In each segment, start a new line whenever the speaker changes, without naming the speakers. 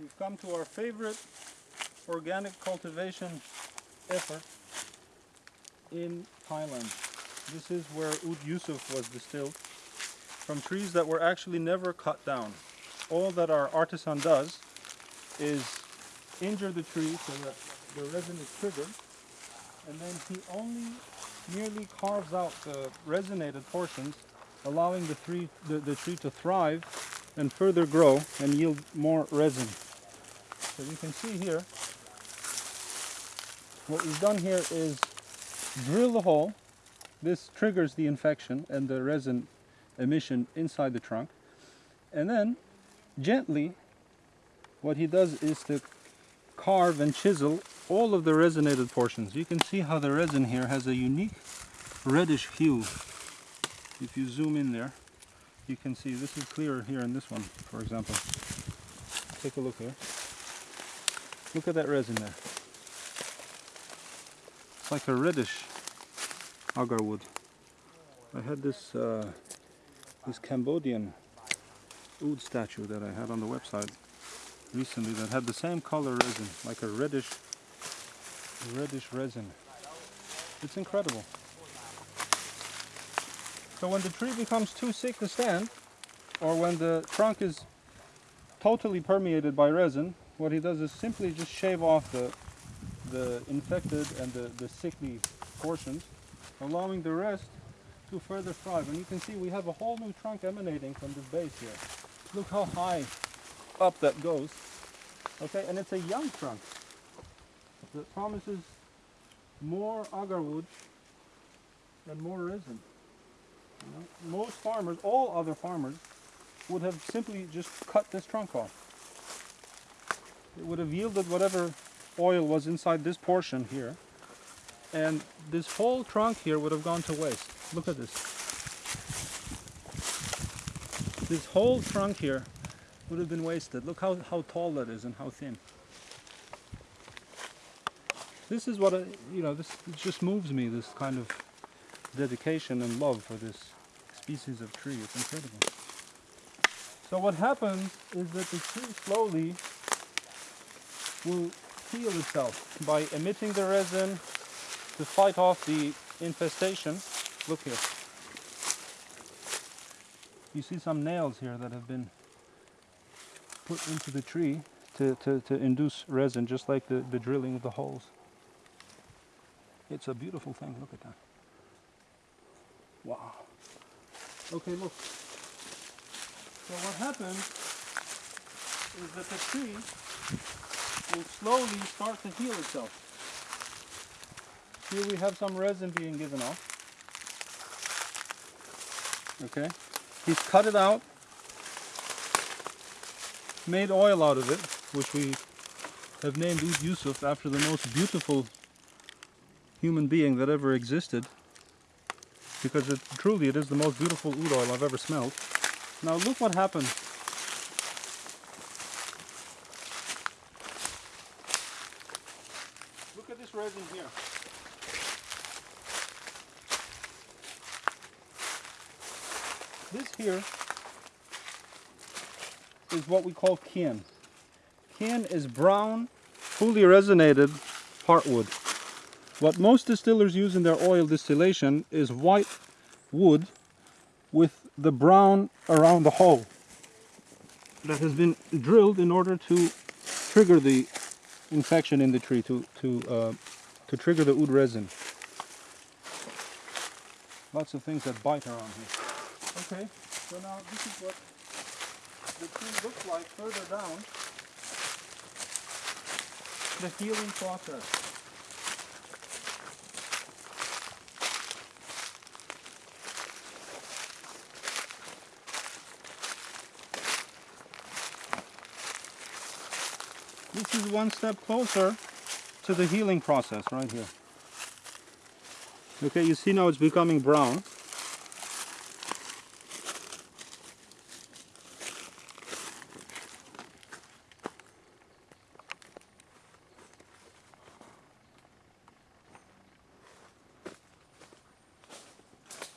We've come to our favorite organic cultivation effort in Thailand. This is where Oud Yusuf was distilled from trees that were actually never cut down. All that our artisan does is injure the tree so that the resin is triggered and then he only merely carves out the resinated portions allowing the tree, the, the tree to thrive and further grow and yield more resin. So you can see here, what we've done here is drill the hole. This triggers the infection and the resin emission inside the trunk. And then gently, what he does is to carve and chisel all of the resinated portions. You can see how the resin here has a unique reddish hue. If you zoom in there, you can see this is clearer here in this one, for example. Take a look here. Look at that resin there. It's like a reddish agar wood. I had this uh, this Cambodian oud statue that I had on the website recently that had the same color resin, like a reddish reddish resin. It's incredible. So when the tree becomes too sick to stand, or when the trunk is totally permeated by resin, what he does is simply just shave off the, the infected and the, the sickly portions, allowing the rest to further thrive. And you can see we have a whole new trunk emanating from this base here. Look how high up that goes. Okay, and it's a young trunk that promises more agarwood and more resin. You know, most farmers, all other farmers, would have simply just cut this trunk off. It would have yielded whatever oil was inside this portion here. And this whole trunk here would have gone to waste. Look at this. This whole trunk here would have been wasted. Look how, how tall that is and how thin. This is what, I, you know, this just moves me, this kind of dedication and love for this species of tree. It's incredible. So what happens is that the tree slowly will heal itself by emitting the resin to fight off the infestation. Look here. You see some nails here that have been put into the tree to, to, to induce resin, just like the, the drilling of the holes. It's a beautiful thing. Look at that. Wow. Okay, look. So what happens is that the tree slowly start to heal itself. Here we have some resin being given off. Okay. He's cut it out, made oil out of it, which we have named Oud Yusuf after the most beautiful human being that ever existed because it, truly it is the most beautiful oud oil I've ever smelled. Now look what happens. Look at this resin here. This here is what we call kin. Kin is brown, fully resinated heartwood. What most distillers use in their oil distillation is white wood with the brown around the hole that has been drilled in order to trigger the infection in the tree, to, to, uh, to trigger the oud resin. Lots of things that bite around here. Okay, so now this is what the tree looks like further down the healing process. This is one step closer to the healing process right here. Okay, you see now it's becoming brown.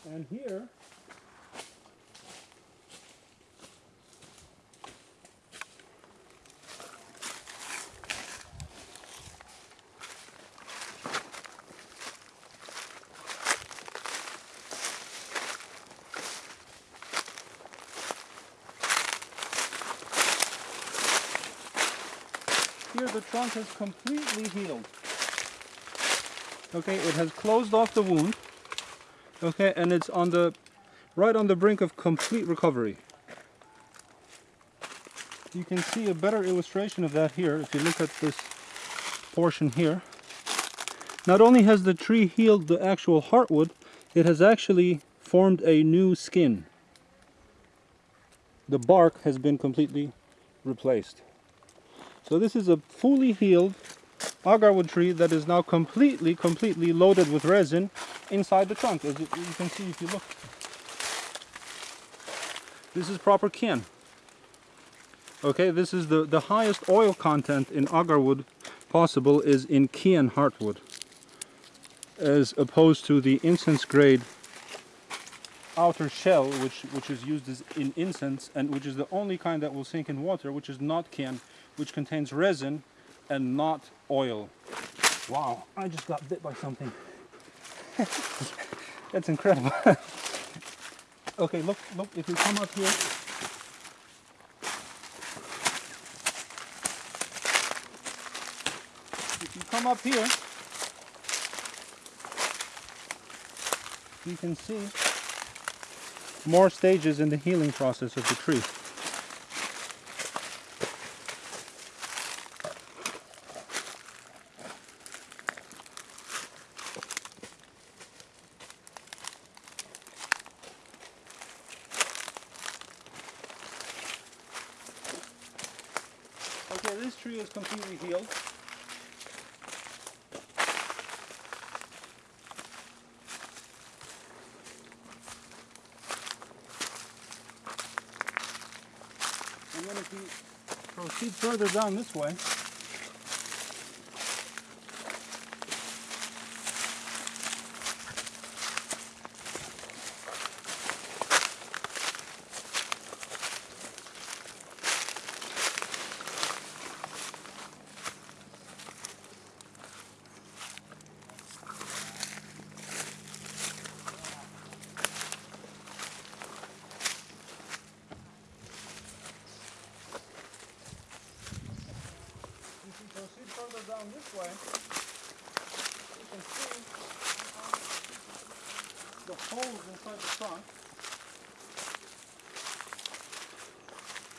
And here Here the trunk has completely healed. Okay, it has closed off the wound. Okay, and it's on the right on the brink of complete recovery. You can see a better illustration of that here if you look at this portion here. Not only has the tree healed the actual heartwood, it has actually formed a new skin. The bark has been completely replaced. So this is a fully healed agarwood tree that is now completely, completely loaded with resin inside the trunk. As you, can see if you look. This is proper kin. Okay, this is the, the highest oil content in agarwood possible is in Kian heartwood as opposed to the incense grade outer shell which which is used as in incense and which is the only kind that will sink in water which is not Kian which contains resin and not oil. Wow, I just got bit by something. That's incredible. okay, look, look, if you come up here, if you come up here, you can see more stages in the healing process of the tree. Okay, this tree is completely healed. And then if we proceed further down this way, down this way, you can see the holes inside the trunk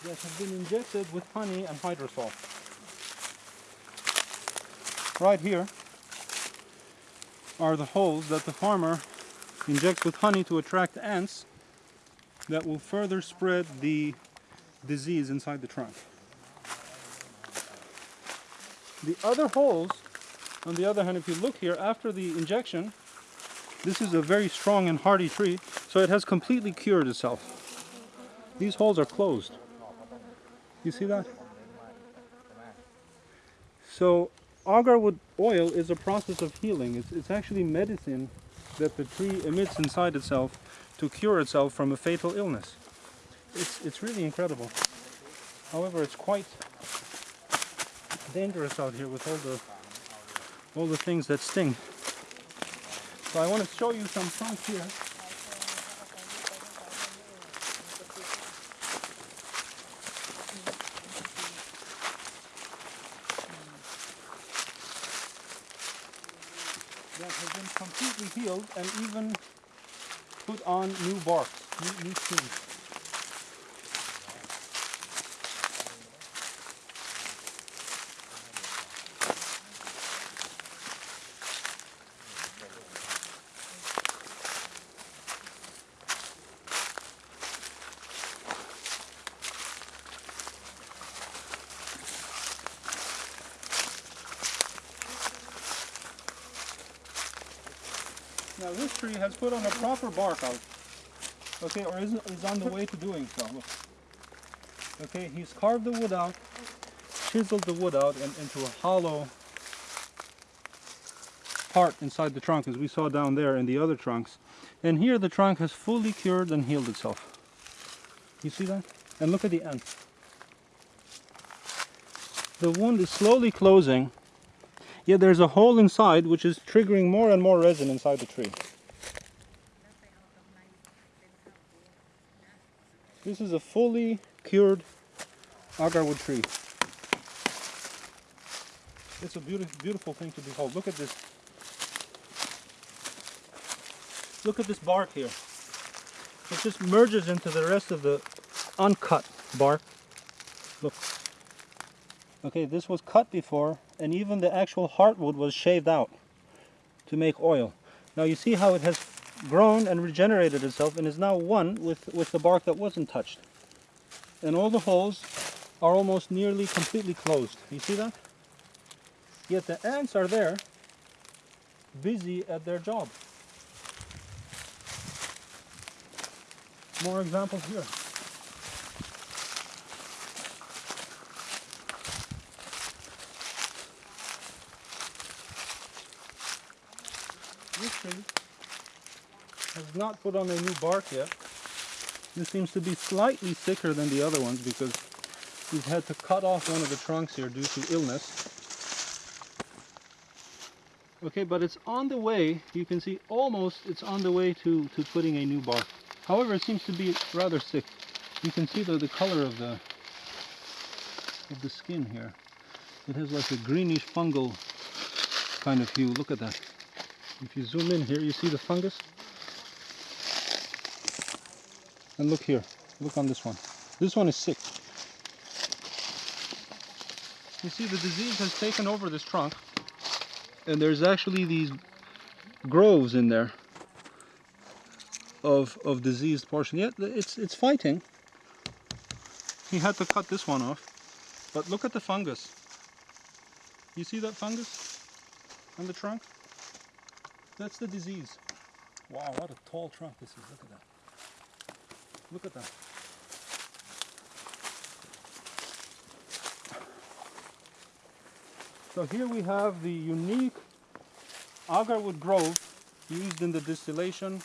that have been injected with honey and hydrosol. Right here are the holes that the farmer injects with honey to attract ants that will further spread the disease inside the trunk. The other holes, on the other hand, if you look here, after the injection, this is a very strong and hardy tree, so it has completely cured itself. These holes are closed. You see that? So agarwood oil is a process of healing. It's, it's actually medicine that the tree emits inside itself to cure itself from a fatal illness. It's, it's really incredible. However, it's quite dangerous out here with all the all the things that sting. So I want to show you some trunks here. That have been completely healed and even put on new bark, new, new. This tree has put on a proper bark out. Okay, or is, is on the way to doing so. Okay, he's carved the wood out, chiseled the wood out and into a hollow part inside the trunk as we saw down there in the other trunks. And here the trunk has fully cured and healed itself. You see that? And look at the end. The wound is slowly closing Yet there's a hole inside which is triggering more and more resin inside the tree. This is a fully cured agarwood tree. It's a beautiful, beautiful thing to behold. Look at this. Look at this bark here. It just merges into the rest of the uncut bark. Look. Okay, this was cut before, and even the actual heartwood was shaved out to make oil. Now you see how it has grown and regenerated itself and is now one with, with the bark that wasn't touched. And all the holes are almost nearly completely closed. You see that? Yet the ants are there, busy at their job. More examples here. This tree not put on a new bark yet. This seems to be slightly thicker than the other ones because we've had to cut off one of the trunks here due to illness. Okay, but it's on the way, you can see almost it's on the way to, to putting a new bark. However, it seems to be rather sick. You can see the, the color of the of the skin here. It has like a greenish fungal kind of hue. Look at that. If you zoom in here, you see the fungus? And look here. Look on this one. This one is sick. You see the disease has taken over this trunk and there's actually these groves in there of of diseased portion. Yeah, it's it's fighting. He had to cut this one off. But look at the fungus. You see that fungus on the trunk? That's the disease. Wow, what a tall trunk this is. Look at that. Look at that. So here we have the unique agarwood grove used in the distillation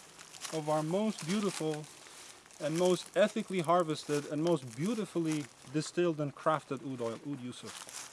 of our most beautiful and most ethically harvested and most beautifully distilled and crafted oud oil, oud yusuf.